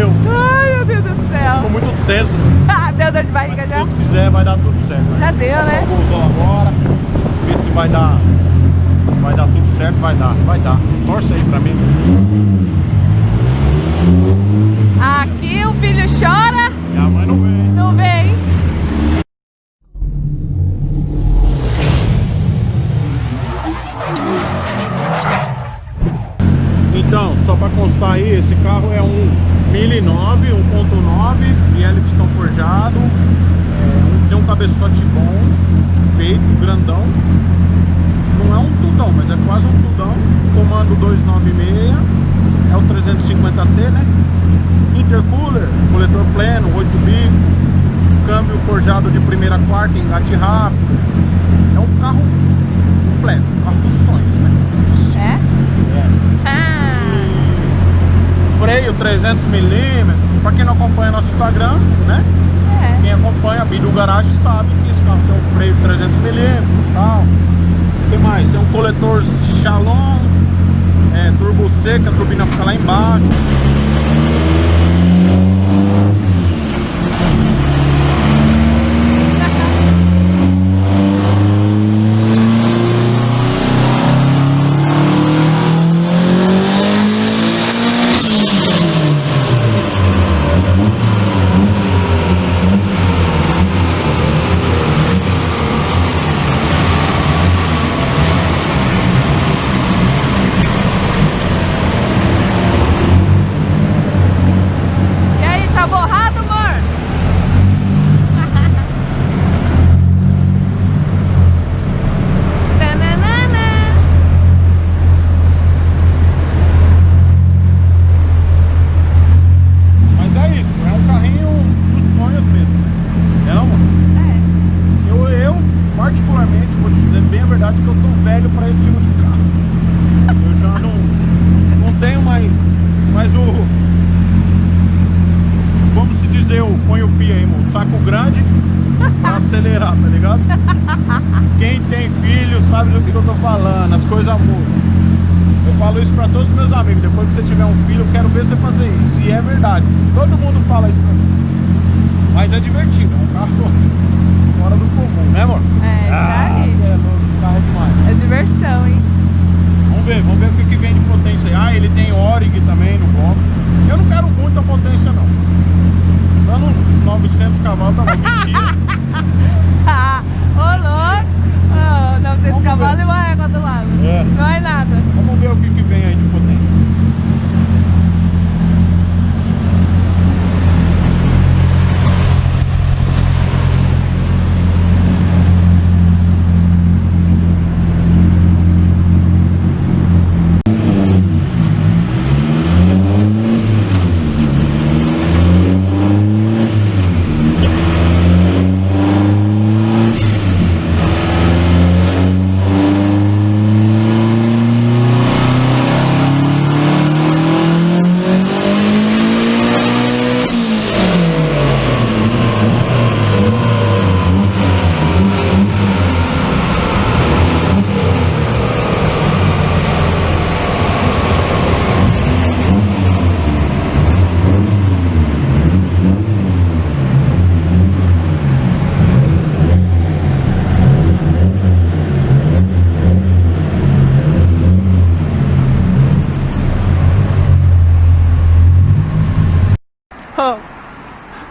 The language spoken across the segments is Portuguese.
Valeu. Ai, meu Deus do céu. Ficou muito tenso. Ah, deu dor de barriga Mas se já? Deus quiser, vai dar tudo certo. Já deu, né? golzão agora. Ver se vai dar. Vai dar tudo certo, vai dar, vai dar. Torce aí pra mim. Aqui o filho chora, E a mãe não vem. não é quase um tudão. Comando 296, é o 350T, né? Intercooler, coletor pleno, 8 bico, câmbio forjado de primeira a quarta, engate rápido. É um carro completo, um carro dos sonhos, né? É? É Ah, freio 300mm. Pra quem não acompanha nosso Instagram, né? é. Quem acompanha a Bidu Garage sabe que esse carro tem um freio 300mm e tal. Que mais? Tem um coletor Shalom, é, turbo seca, a turbina fica lá embaixo. E aí, tá borrado, amor? Tananana. Mas é isso, é um carrinho dos sonhos mesmo. né? É não, mano? É. Eu, eu, particularmente, vou que eu tô velho para esse tipo de carro. Eu já não, não tenho mais, mais o. Vamos se dizer, o põe o pi aí, o saco grande pra acelerar, tá ligado? Quem tem filho sabe do que eu tô falando, as coisas mudam. Eu falo isso pra todos os meus amigos, depois que você tiver um filho, eu quero ver você fazer isso. E é verdade, todo mundo fala isso pra mim. Mas é divertido, é um carro fora do comum, né amor? É, isso Ah, aí. é louco, carro é demais. É diversão, hein? Vamos ver, vamos ver o que, que vem de potência aí. Ah, ele tem Orig também no bloco. Eu não quero muita potência não. Dando uns 900 cavalos tá bom, mentira. Ah, Ô, louco! Oh, 900 Vamos cavalos ver. e uma égua do lado. É. Não é nada. Vamos ver o que, que vem aí de potência.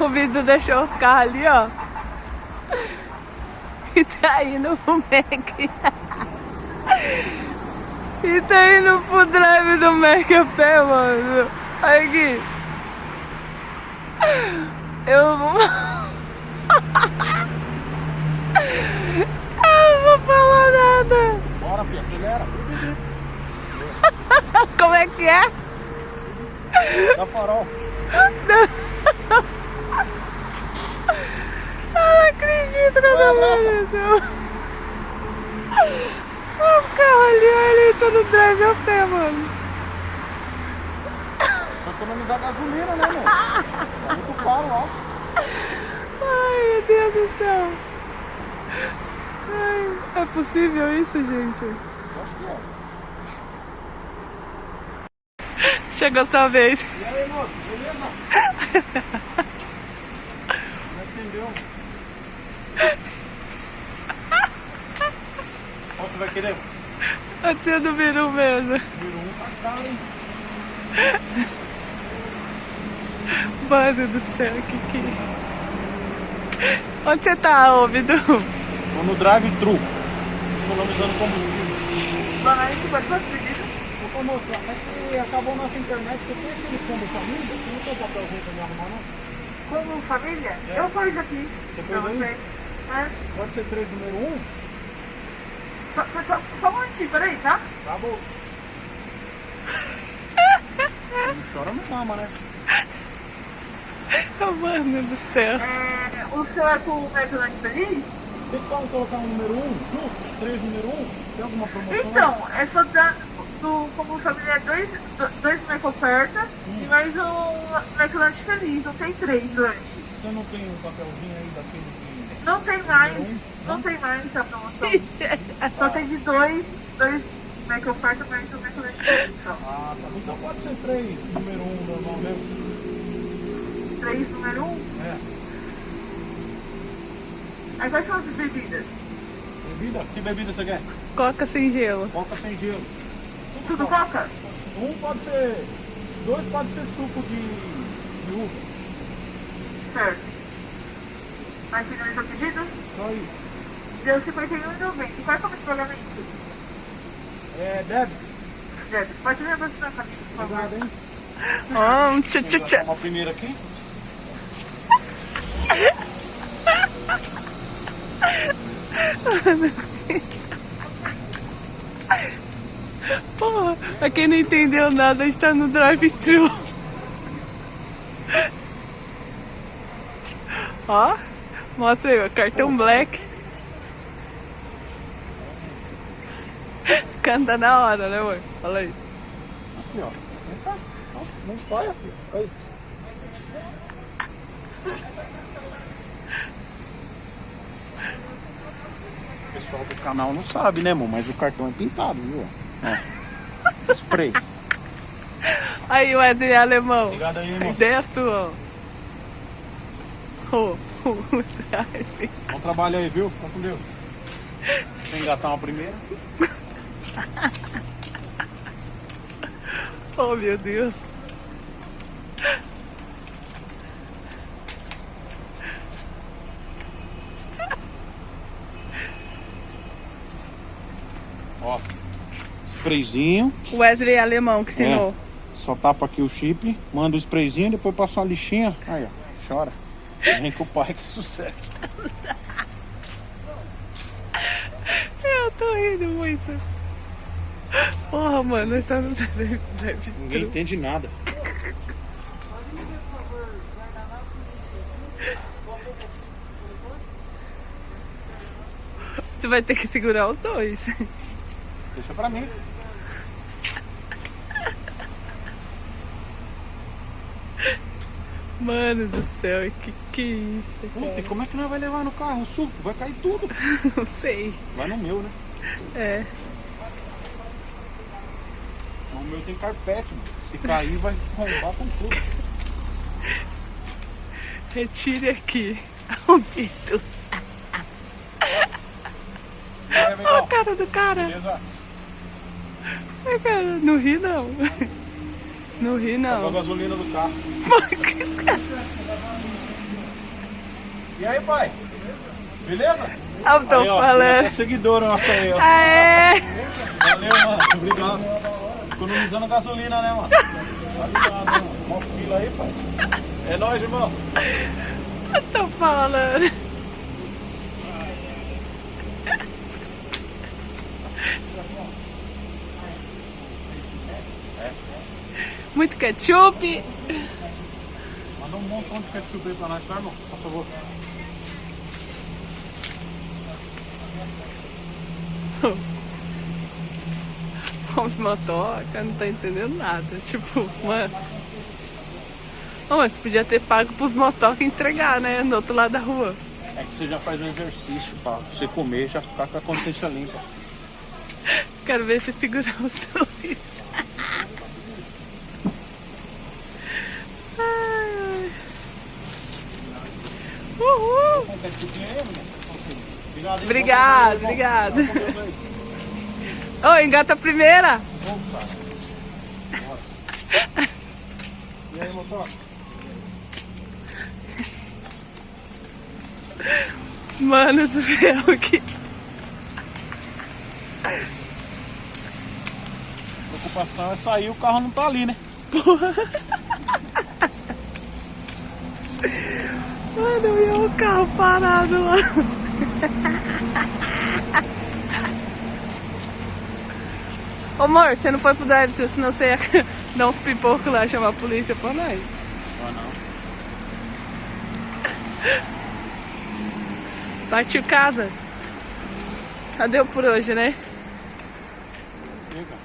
O Vitor deixou os carros ali, ó. E tá indo pro Mac. E tá indo pro drive do Mac a pé, mano. Olha aqui. Eu não vou... Eu não vou falar nada. Bora, filha, acelera. Como é que é? Dá farol. Eu não acredito que eu tô Vai, falando isso. O carro ali, ele tá no drive a pé, mano. Pra economizar gasolina, né, meu? Tá muito caro, ó. Ai, meu Deus do céu. Ai, é possível isso, gente? Eu acho que é. Chegou sua vez. E aí, moço, beleza? Não entendeu? Qual você vai querer? A tia do Biru mesmo. Virou um tá caro, hein? Mano do céu, que que... Onde você tá, ô Bidu? Tô no drive-thru. Economizando combustível. Mano, a gente pode fazer pedido? Ô, moça, é que acabou nossa internet. Você tem aquele fundo família? Você não tem o papelzinho pra me arrumar, não? Como família? É. Eu pus aqui. Você pôs aí? É. Pode ser 3 número 1? Só, só, um momentinho, peraí, tá? Tá bom. Não chora, não mama, né? Oh, mano do céu. É, o seu é com o McDonald's Feliz? Tem como colocar um número 1 junto? 3 número 1? Tem alguma promoção? Então, é só dar do, como família dois, do- dois Mac oferta e mais um McLanche Feliz, não tem três lanches. Você não tem um papelzinho aí daquele que... Não tem mais, Não? não tem mais a promoção. Só tem de dois, dois mais um McLanche Feliz só. Ah, tá. Então pode ser 3 número 1 normal mesmo. Três número um. É. Aí quais são as bebidas? Bebida? Que bebida você quer? Coca sem gelo. Coca sem gelo. Tudo coca? Um pode ser... Dois pode ser suco de, de uva. Certo. Mas finalizou o pedido? Só isso. Deu 51,90. E qual é o nome de pagamento? É, débito. Débito. Pode me aproximar pra mim, por favor. Obrigado, hein? Ah, um tchá tchá tchá. Uma primeira aqui. Porra, pra quem não entendeu nada, a gente tá no drive-thru. Ó, mostra aí, ó, cartão black. Canta na hora, né, mãe? Fala aí. Aqui, ó. Não olha, filho. Aí. O pessoal do canal não sabe, né, amor? Mas o cartão é pintado, viu? Ó. Spray. Aí, Wesley Alemão. Obrigado aí, moço. ideia é sua, ó. Ô, o drive. Bom trabalho aí, viu? Fica com Deus. Eu engatar uma primeira. Oh, meu Deus. Ó. Sprayzinho. Wesley Alemão que ensinou. Só tapa aqui o chip, manda o sprayzinho, depois passa uma lixinha. Aí, ó. Chora. Vem com o pai, que sucesso. Eu tô rindo muito. Porra, mano, nós tá no drive Ninguém entende nada. Você vai ter que segurar os dois. Deixa pra mim. Mano do céu, que que é isso, Puta, e como é que nós vai levar no carro? O suco? Vai cair tudo. Não sei. Vai no meu, né? É. O meu tem carpete, mano. Se cair, vai rombar com tudo. Retire aqui. O Pito. Vai, Olha a cara do cara. Beleza? Cara, não ri não. Não ri Acabou a não. gasolina do carro. E aí, pai? Beleza? Eu tô aí, ó, falando. seguidor nosso aí, ó. Aê! Valeu, mano. Obrigado. Economizando gasolina, né, mano? Tá ligado, né, mano? Mó fila aí, pai. É nóis, irmão. Eu tô falando. Muito ketchup. Manda um montão de ketchup aí pra nós, tá, irmão? Por favor. Os motoca, não tá entendendo nada. Tipo, mano. Mas você podia ter pago pros motoca entregar, né? Do outro lado da rua. É que você já faz um exercício pra você comer e já ficar com a consciência limpa. Quero ver você segurar o sorriso. Obrigado? Obrigado. Ô, engata a primeira. Opa. E aí, motor? Mano do céu, que... preocupação é sair o carro não tá ali, né? Mano, e o carro parado lá. Ô amor, você não foi pro drive-thru, senão você ia dar uns pipocos lá e chamar a polícia por nós. Ah, não. Partiu casa. Cadê por hoje, né? Chega.